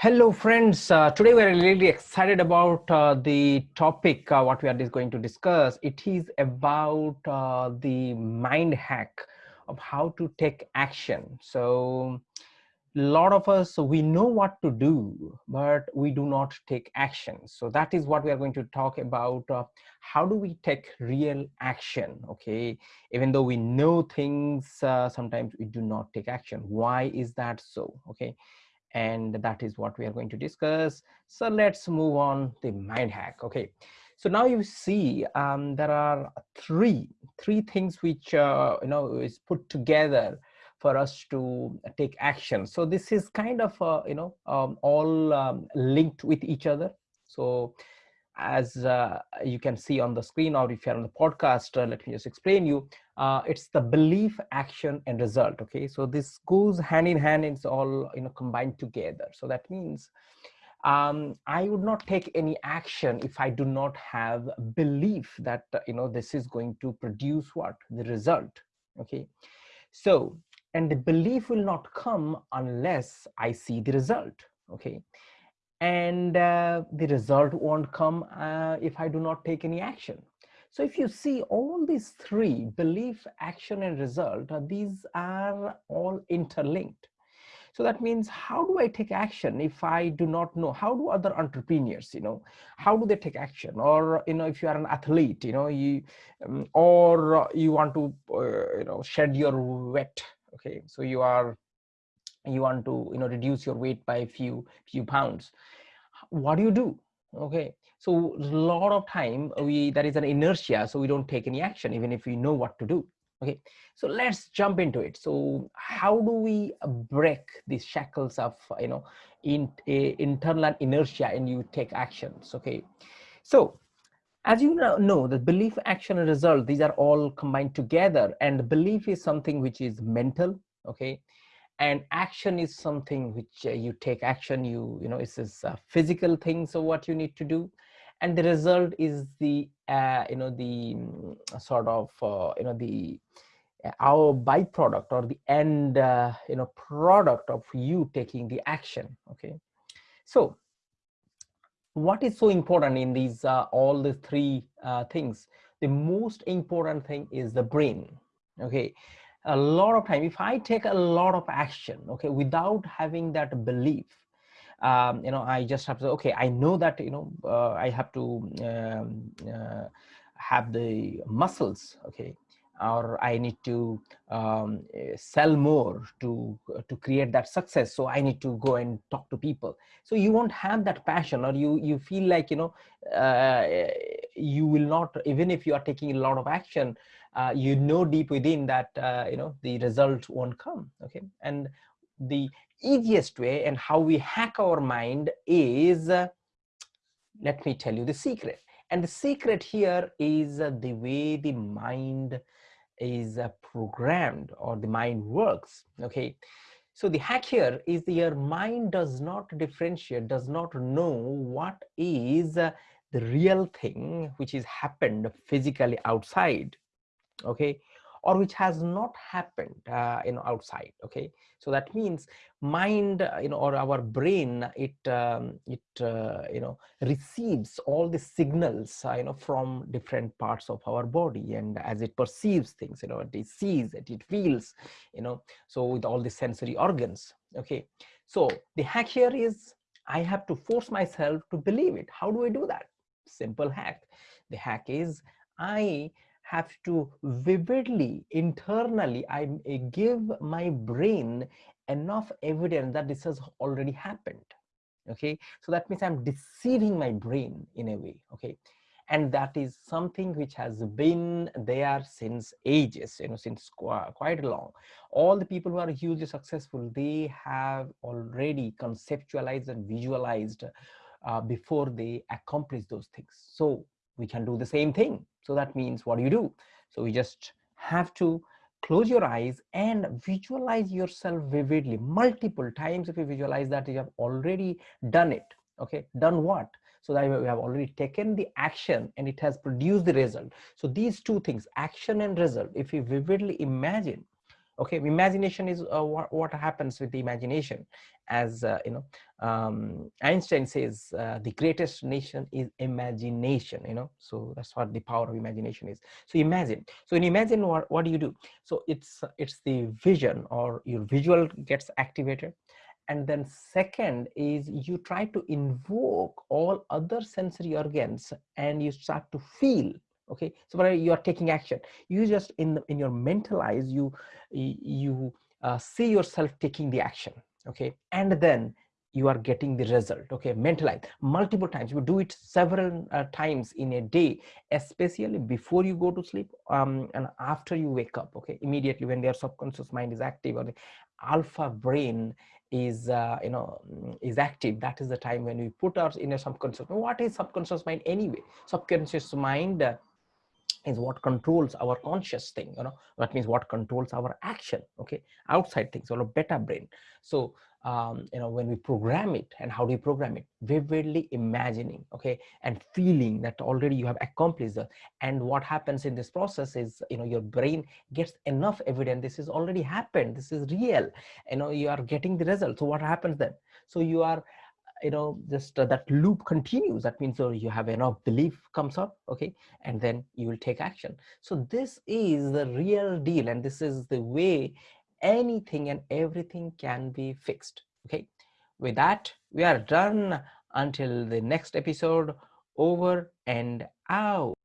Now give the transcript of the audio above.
Hello, friends. Uh, today we're really excited about uh, the topic, uh, what we are going to discuss. It is about uh, the mind hack of how to take action. So a lot of us, we know what to do, but we do not take action. So that is what we are going to talk about. Uh, how do we take real action? Okay. Even though we know things, uh, sometimes we do not take action. Why is that so? Okay and that is what we are going to discuss. So let's move on the mind hack. Okay. So now you see um, there are three, three things which, uh, you know, is put together for us to take action. So this is kind of, uh, you know, um, all um, linked with each other. So as uh, you can see on the screen or if you're on the podcast, uh, let me just explain you, uh, it's the belief, action and result. Okay, so this goes hand in hand, it's all you know combined together. So that means um, I would not take any action if I do not have belief that uh, you know this is going to produce what the result. Okay, so and the belief will not come unless I see the result. Okay, and uh, the result won't come uh, if I do not take any action. So if you see all these three, belief, action, and result, uh, these are all interlinked. So that means how do I take action if I do not know? How do other entrepreneurs, you know, how do they take action? Or, you know, if you are an athlete, you know, you, um, or you want to, uh, you know, shed your wet, okay, so you are you want to you know reduce your weight by a few few pounds. What do you do? Okay so a lot of time we that is an inertia so we don't take any action even if we know what to do. Okay so let's jump into it. So how do we break these shackles of you know in a internal inertia and you take actions? Okay so as you know the belief action and result these are all combined together and belief is something which is mental. Okay and action is something which uh, you take action you you know it's this uh, physical thing so what you need to do and the result is the uh, you know the um, sort of uh, you know the uh, our byproduct or the end uh, you know product of you taking the action okay? So what is so important in these all the three things? The most important thing is the brain okay a lot of time if i take a lot of action okay without having that belief um, you know i just have to okay i know that you know uh, i have to um, uh, have the muscles okay or i need to um, sell more to to create that success. So i need to go and talk to people. So you won't have that passion or you you feel like you know uh, you will not even if you are taking a lot of action uh, you know deep within that uh, you know the result won't come okay? And the easiest way and how we hack our mind is uh, let me tell you the secret. And the secret here is uh, the way the mind is uh, programmed or the mind works okay? So the hack here is your mind does not differentiate does not know what is uh, the real thing which is happened physically outside okay or which has not happened uh, you know outside okay? So that means mind uh, you know or our brain it um, it uh, you know receives all the signals uh, you know from different parts of our body and as it perceives things you know it sees it it feels you know so with all the sensory organs okay? So the hack here is i have to force myself to believe it. How do i do that simple hack. The hack is i have to vividly internally i eh, give my brain enough evidence that this has already happened okay? So that means i'm deceiving my brain in a way okay? And that is something which has been there since ages you know since quite long. All the people who are hugely successful they have already conceptualized and visualized uh, before they accomplish those things. So we can do the same thing. So that means what do you do? So we just have to close your eyes and visualize yourself vividly multiple times. If you visualize that you have already done it. Okay? Done what? So that we have already taken the action and it has produced the result. So these two things action and result if you vividly imagine okay imagination is uh, what, what happens with the imagination. As uh, you know um, einstein says uh, the greatest nation is imagination you know? So that's what the power of imagination is. So imagine. So in imagine what, what do you do? So it's it's the vision or your visual gets activated. And then second is you try to invoke all other sensory organs and you start to feel okay? So you are taking action. You just in in your mental eyes you you uh, see yourself taking the action okay? And then you are getting the result okay? Mentalize multiple times. You do it several uh, times in a day especially before you go to sleep um, and after you wake up okay? Immediately when their subconscious mind is active or the alpha brain is uh, you know is active that is the time when we put our in a subconscious what is subconscious mind anyway? Subconscious mind uh, is what controls our conscious thing you know that means what controls our action okay outside things or a beta brain. So um, you know when we program it and how do you program it? Vividly imagining okay and feeling that already you have accomplished that and what happens in this process is you know your brain gets enough evidence this has already happened this is real you know you are getting the result. So what happens then? So you are you know just uh, that loop continues. That means uh, you have enough belief comes up okay and then you will take action. So this is the real deal and this is the way anything and everything can be fixed okay? With that we are done. Until the next episode over and out